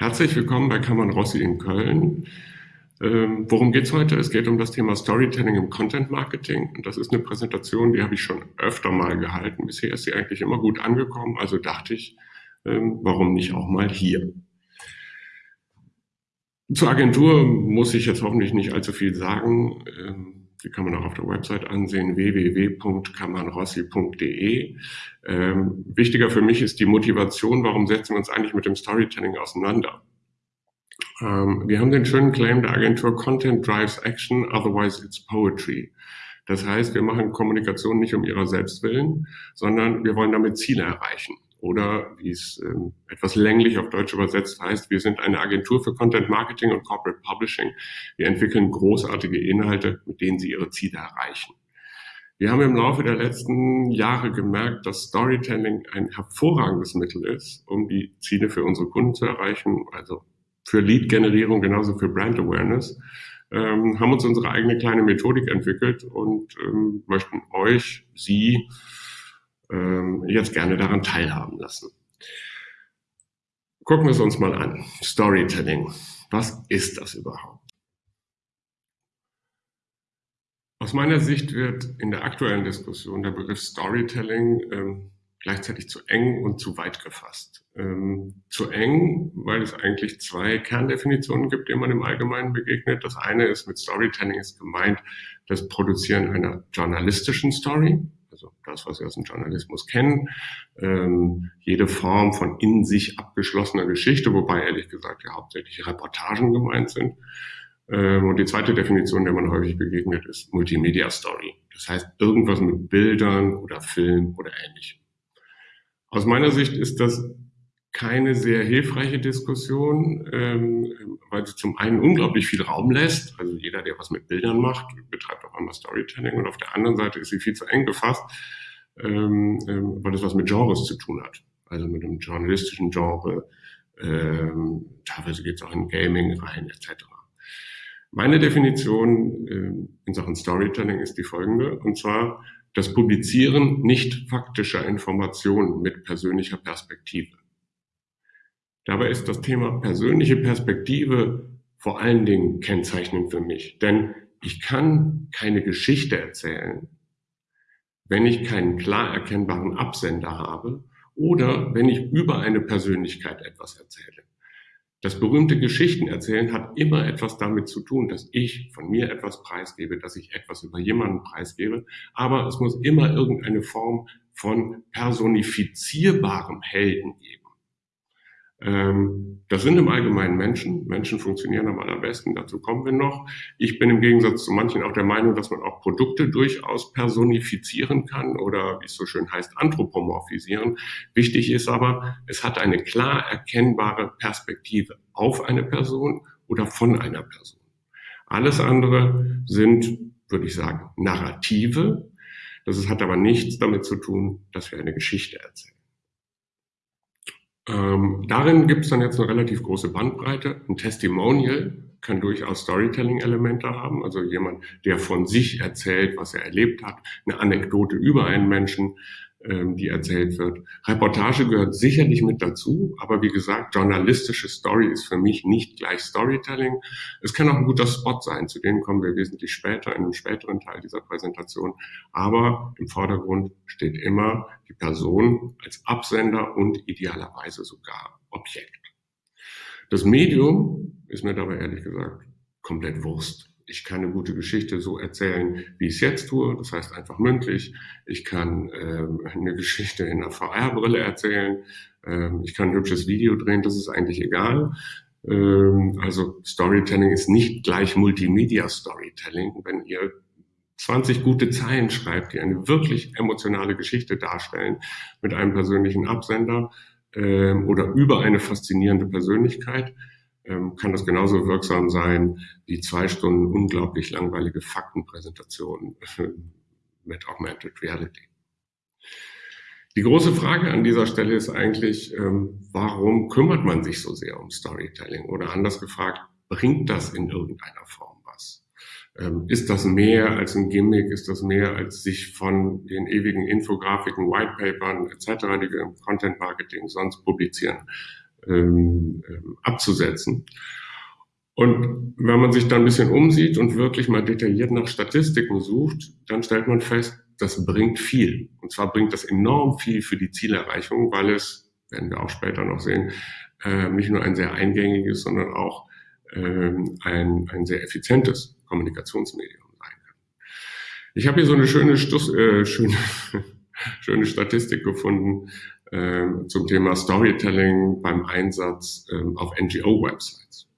Herzlich willkommen bei Kammern Rossi in Köln. Ähm, worum geht's heute? Es geht um das Thema Storytelling im Content Marketing. Und das ist eine Präsentation, die habe ich schon öfter mal gehalten. Bisher ist sie eigentlich immer gut angekommen. Also dachte ich, ähm, warum nicht auch mal hier? Zur Agentur muss ich jetzt hoffentlich nicht allzu viel sagen. Ähm, die kann man auch auf der Website ansehen, www.kammernrossi.de. Ähm, wichtiger für mich ist die Motivation, warum setzen wir uns eigentlich mit dem Storytelling auseinander? Ähm, wir haben den schönen Claim der Agentur Content drives action, otherwise it's poetry. Das heißt, wir machen Kommunikation nicht um ihrer selbst willen, sondern wir wollen damit Ziele erreichen. Oder wie es ähm, etwas länglich auf Deutsch übersetzt heißt, wir sind eine Agentur für Content Marketing und Corporate Publishing. Wir entwickeln großartige Inhalte, mit denen Sie Ihre Ziele erreichen. Wir haben im Laufe der letzten Jahre gemerkt, dass Storytelling ein hervorragendes Mittel ist, um die Ziele für unsere Kunden zu erreichen, also für Lead-Generierung genauso für Brand Awareness. Ähm, haben uns unsere eigene kleine Methodik entwickelt und ähm, möchten euch, Sie, ähm, jetzt gerne daran teilhaben lassen. Gucken wir es uns mal an. Storytelling. Was ist das überhaupt? Aus meiner Sicht wird in der aktuellen Diskussion der Begriff Storytelling ähm, gleichzeitig zu eng und zu weit gefasst. Ähm, zu eng, weil es eigentlich zwei Kerndefinitionen gibt, denen man im Allgemeinen begegnet. Das eine ist mit Storytelling ist gemeint das Produzieren einer journalistischen Story, also das, was wir aus dem Journalismus kennen, ähm, jede Form von in sich abgeschlossener Geschichte, wobei ehrlich gesagt ja hauptsächlich Reportagen gemeint sind. Ähm, und die zweite Definition, der man häufig begegnet, ist Multimedia Story. Das heißt irgendwas mit Bildern oder Film oder ähnlichem. Aus meiner Sicht ist das keine sehr hilfreiche Diskussion, ähm, weil sie zum einen unglaublich viel Raum lässt. Also jeder, der was mit Bildern macht, betreibt auch einmal Storytelling. Und auf der anderen Seite ist sie viel zu eng gefasst, ähm, ähm, weil es was mit Genres zu tun hat. Also mit einem journalistischen Genre. Ähm, teilweise geht es auch in Gaming rein, etc. Meine Definition äh, in Sachen Storytelling ist die folgende. Und zwar das Publizieren nicht faktischer Informationen mit persönlicher Perspektive. Dabei ist das Thema persönliche Perspektive vor allen Dingen kennzeichnend für mich, denn ich kann keine Geschichte erzählen, wenn ich keinen klar erkennbaren Absender habe oder wenn ich über eine Persönlichkeit etwas erzähle. Das berühmte Geschichtenerzählen hat immer etwas damit zu tun, dass ich von mir etwas preisgebe, dass ich etwas über jemanden preisgebe, aber es muss immer irgendeine Form von personifizierbarem Helden geben. Ähm, das sind im Allgemeinen Menschen. Menschen funktionieren am allerbesten, dazu kommen wir noch. Ich bin im Gegensatz zu manchen auch der Meinung, dass man auch Produkte durchaus personifizieren kann oder, wie es so schön heißt, anthropomorphisieren. Wichtig ist aber, es hat eine klar erkennbare Perspektive auf eine Person oder von einer Person. Alles andere sind, würde ich sagen, Narrative. Das hat aber nichts damit zu tun, dass wir eine Geschichte erzählen. Ähm, darin gibt es dann jetzt eine relativ große Bandbreite. Ein Testimonial kann durchaus Storytelling-Elemente haben, also jemand, der von sich erzählt, was er erlebt hat, eine Anekdote über einen Menschen, die erzählt wird. Reportage gehört sicherlich mit dazu, aber wie gesagt, journalistische Story ist für mich nicht gleich Storytelling. Es kann auch ein guter Spot sein, zu denen kommen wir wesentlich später, in einem späteren Teil dieser Präsentation. Aber im Vordergrund steht immer die Person als Absender und idealerweise sogar Objekt. Das Medium ist mir dabei ehrlich gesagt komplett Wurst. Ich kann eine gute Geschichte so erzählen, wie ich es jetzt tue, das heißt einfach mündlich. Ich kann ähm, eine Geschichte in einer VR-Brille erzählen. Ähm, ich kann ein hübsches Video drehen, das ist eigentlich egal. Ähm, also Storytelling ist nicht gleich Multimedia-Storytelling. Wenn ihr 20 gute Zeilen schreibt, die eine wirklich emotionale Geschichte darstellen mit einem persönlichen Absender ähm, oder über eine faszinierende Persönlichkeit, kann das genauso wirksam sein wie zwei Stunden unglaublich langweilige Faktenpräsentationen mit Augmented Reality. Die große Frage an dieser Stelle ist eigentlich, ähm, warum kümmert man sich so sehr um Storytelling? Oder anders gefragt, bringt das in irgendeiner Form was? Ähm, ist das mehr als ein Gimmick? Ist das mehr als sich von den ewigen Infografiken, Whitepapern etc., die wir im Content Marketing sonst publizieren, ähm, abzusetzen. Und wenn man sich da ein bisschen umsieht und wirklich mal detailliert nach Statistiken sucht, dann stellt man fest, das bringt viel. Und zwar bringt das enorm viel für die Zielerreichung, weil es, werden wir auch später noch sehen, äh, nicht nur ein sehr eingängiges, sondern auch ähm, ein, ein sehr effizientes Kommunikationsmedium sein kann. Ich habe hier so eine schöne, Stuss, äh, schöne, schöne Statistik gefunden äh, zum Thema Storytelling beim Einsatz äh, auf NGO-Websites.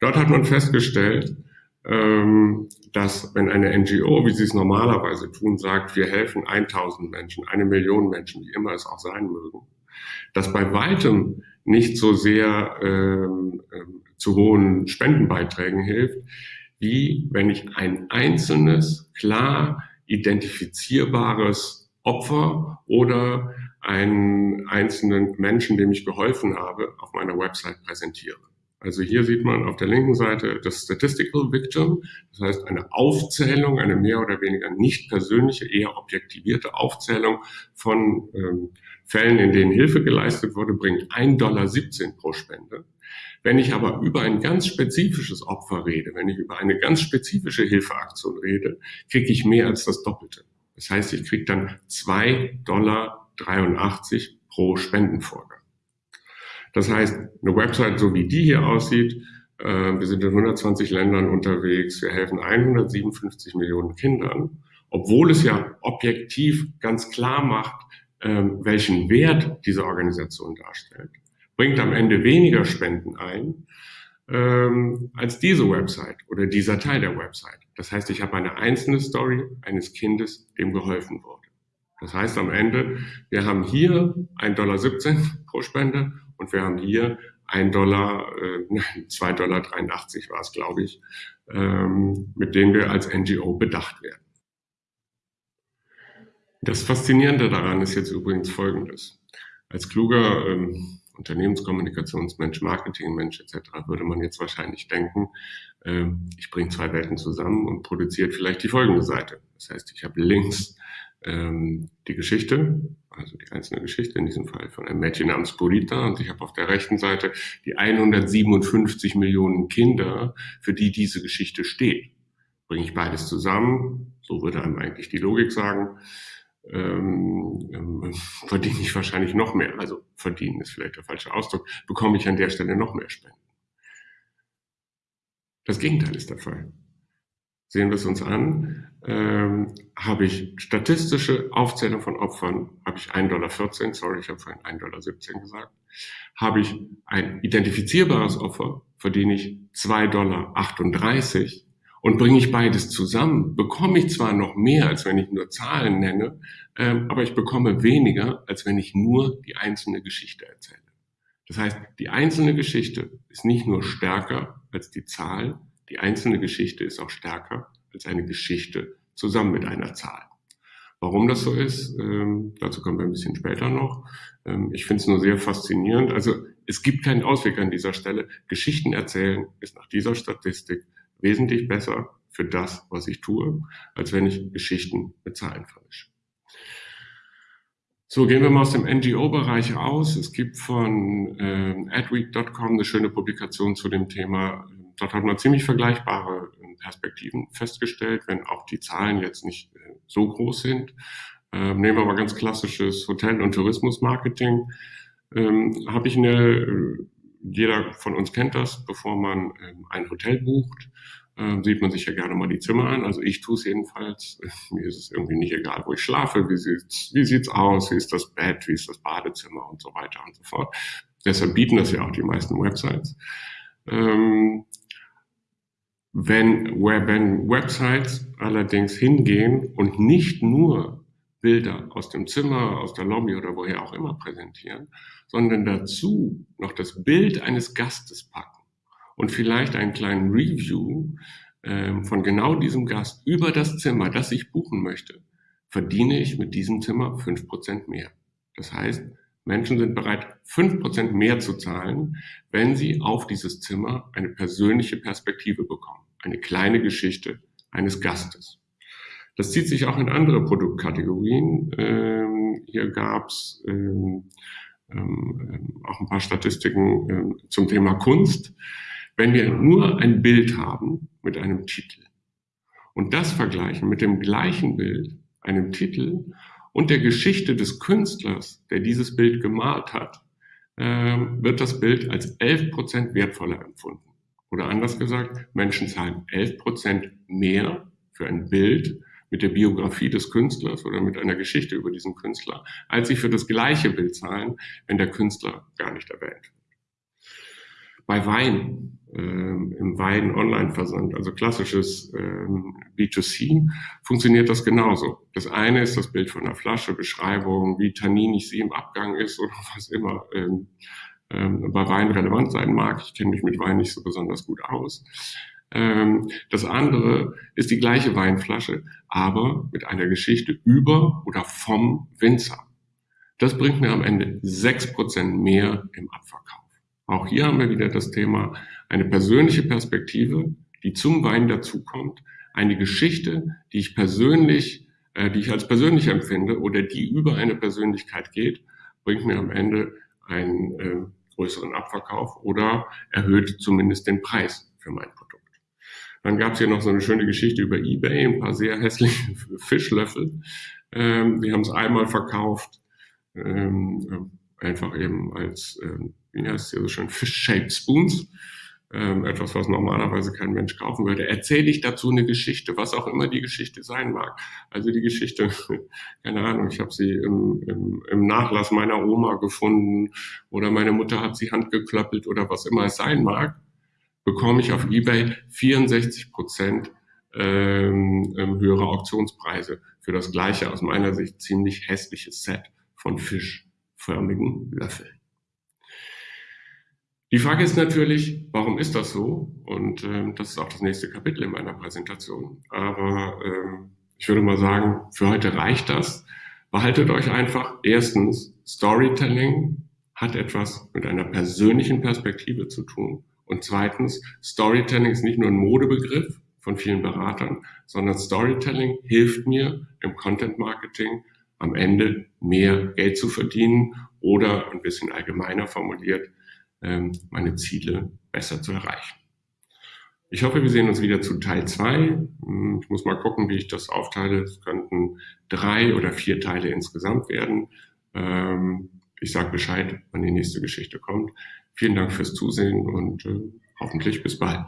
Dort hat man festgestellt, ähm, dass wenn eine NGO, wie sie es normalerweise tun, sagt, wir helfen 1000 Menschen, eine Million Menschen, wie immer es auch sein mögen, dass bei weitem nicht so sehr ähm, ähm, zu hohen Spendenbeiträgen hilft, wie wenn ich ein einzelnes, klar identifizierbares Opfer oder einen einzelnen Menschen, dem ich geholfen habe, auf meiner Website präsentiere. Also hier sieht man auf der linken Seite das Statistical Victim, das heißt eine Aufzählung, eine mehr oder weniger nicht persönliche, eher objektivierte Aufzählung von ähm, Fällen, in denen Hilfe geleistet wurde, bringt 1,17 Dollar pro Spende. Wenn ich aber über ein ganz spezifisches Opfer rede, wenn ich über eine ganz spezifische Hilfeaktion rede, kriege ich mehr als das Doppelte. Das heißt, ich kriege dann 2,83 Dollar pro Spendenvorgang. Das heißt, eine Website, so wie die hier aussieht, äh, wir sind in 120 Ländern unterwegs, wir helfen 157 Millionen Kindern, obwohl es ja objektiv ganz klar macht, äh, welchen Wert diese Organisation darstellt, bringt am Ende weniger Spenden ein ähm, als diese Website oder dieser Teil der Website. Das heißt, ich habe eine einzelne Story eines Kindes, dem geholfen wurde. Das heißt am Ende, wir haben hier 1,17 Dollar pro Spende und wir haben hier 1 Dollar, äh, 2,83 Dollar war es, glaube ich, ähm, mit denen wir als NGO bedacht werden. Das Faszinierende daran ist jetzt übrigens Folgendes. Als kluger ähm, Unternehmenskommunikationsmensch, Marketingmensch etc. würde man jetzt wahrscheinlich denken, äh, ich bringe zwei Welten zusammen und produziert vielleicht die folgende Seite. Das heißt, ich habe links ähm, die Geschichte, also die einzelne Geschichte, in diesem Fall von einem Mädchen namens Purita. Und ich habe auf der rechten Seite die 157 Millionen Kinder, für die diese Geschichte steht. Bringe ich beides zusammen, so würde einem eigentlich die Logik sagen, ähm, ähm, verdiene ich wahrscheinlich noch mehr. Also verdienen ist vielleicht der falsche Ausdruck, bekomme ich an der Stelle noch mehr Spenden. Das Gegenteil ist der Fall sehen wir es uns an, ähm, habe ich statistische Aufzählung von Opfern, habe ich 1,14 Dollar, sorry, ich habe vorhin 1,17 Dollar gesagt, habe ich ein identifizierbares Opfer, verdiene ich 2,38 Dollar und bringe ich beides zusammen, bekomme ich zwar noch mehr, als wenn ich nur Zahlen nenne, ähm, aber ich bekomme weniger, als wenn ich nur die einzelne Geschichte erzähle. Das heißt, die einzelne Geschichte ist nicht nur stärker als die Zahl, die einzelne Geschichte ist auch stärker als eine Geschichte zusammen mit einer Zahl. Warum das so ist, ähm, dazu kommen wir ein bisschen später noch. Ähm, ich finde es nur sehr faszinierend. Also es gibt keinen Ausweg an dieser Stelle. Geschichten erzählen ist nach dieser Statistik wesentlich besser für das, was ich tue, als wenn ich Geschichten mit Zahlen vermische. So, gehen wir mal aus dem NGO-Bereich aus. Es gibt von ähm, adweek.com eine schöne Publikation zu dem Thema dort hat man ziemlich vergleichbare ähm, Perspektiven festgestellt, wenn auch die Zahlen jetzt nicht äh, so groß sind. Ähm, nehmen wir mal ganz klassisches Hotel- und Tourismusmarketing. Ähm, Habe ich eine, äh, jeder von uns kennt das, bevor man ähm, ein Hotel bucht, äh, sieht man sich ja gerne mal die Zimmer an. Also ich tue es jedenfalls. Mir ist es irgendwie nicht egal, wo ich schlafe, wie sieht's, wie sieht's aus, wie ist das Bett, wie ist das Badezimmer und so weiter und so fort. Deshalb bieten das ja auch die meisten Websites. Ähm, wenn, wenn Websites allerdings hingehen und nicht nur Bilder aus dem Zimmer, aus der Lobby oder woher auch immer präsentieren, sondern dazu noch das Bild eines Gastes packen und vielleicht einen kleinen Review äh, von genau diesem Gast über das Zimmer, das ich buchen möchte, verdiene ich mit diesem Zimmer fünf Prozent mehr. Das heißt, Menschen sind bereit, fünf Prozent mehr zu zahlen, wenn sie auf dieses Zimmer eine persönliche Perspektive bekommen, eine kleine Geschichte eines Gastes. Das zieht sich auch in andere Produktkategorien. Ähm, hier gab's ähm, ähm, ähm, auch ein paar Statistiken äh, zum Thema Kunst. Wenn wir nur ein Bild haben mit einem Titel und das vergleichen mit dem gleichen Bild, einem Titel und der Geschichte des Künstlers, der dieses Bild gemalt hat, äh, wird das Bild als 11 Prozent wertvoller empfunden. Oder anders gesagt, Menschen zahlen 11 Prozent mehr für ein Bild mit der Biografie des Künstlers oder mit einer Geschichte über diesen Künstler, als sie für das gleiche Bild zahlen, wenn der Künstler gar nicht erwähnt. Bei Wein, äh, im Wein-Online-Versand, also klassisches ähm, B2C, funktioniert das genauso. Das eine ist das Bild von einer Flasche, Beschreibung, wie tanninig sie im Abgang ist oder was immer ähm, ähm, bei Wein relevant sein mag. Ich kenne mich mit Wein nicht so besonders gut aus. Ähm, das andere ist die gleiche Weinflasche, aber mit einer Geschichte über oder vom Winzer. Das bringt mir am Ende sechs Prozent mehr im Abverkauf. Auch hier haben wir wieder das Thema eine persönliche Perspektive, die zum Wein dazukommt, eine Geschichte, die ich persönlich, äh, die ich als persönlich empfinde oder die über eine Persönlichkeit geht, bringt mir am Ende einen äh, größeren Abverkauf oder erhöht zumindest den Preis für mein Produkt. Dann gab es hier noch so eine schöne Geschichte über eBay, ein paar sehr hässliche Fischlöffel. Ähm, die haben es einmal verkauft, ähm, einfach eben als, ähm, wie heißt es hier so schön, Fish-Shaped Spoons. Ähm, etwas, was normalerweise kein Mensch kaufen würde. Erzähle ich dazu eine Geschichte, was auch immer die Geschichte sein mag. Also die Geschichte, keine Ahnung, ich habe sie im, im, im Nachlass meiner Oma gefunden oder meine Mutter hat sie handgeklöppelt oder was immer es sein mag bekomme ich auf eBay 64 Prozent ähm, ähm, höhere Auktionspreise für das gleiche aus meiner Sicht ziemlich hässliches Set von fischförmigen Löffeln. Die Frage ist natürlich, warum ist das so? Und ähm, das ist auch das nächste Kapitel in meiner Präsentation. Aber ähm, ich würde mal sagen, für heute reicht das. Behaltet euch einfach erstens, Storytelling hat etwas mit einer persönlichen Perspektive zu tun. Und zweitens, Storytelling ist nicht nur ein Modebegriff von vielen Beratern, sondern Storytelling hilft mir im Content Marketing am Ende mehr Geld zu verdienen oder ein bisschen allgemeiner formuliert, ähm, meine Ziele besser zu erreichen. Ich hoffe, wir sehen uns wieder zu Teil zwei. Hm, ich muss mal gucken, wie ich das aufteile. Es könnten drei oder vier Teile insgesamt werden. Ähm, ich sage Bescheid, wann die nächste Geschichte kommt. Vielen Dank fürs Zusehen und äh, hoffentlich bis bald.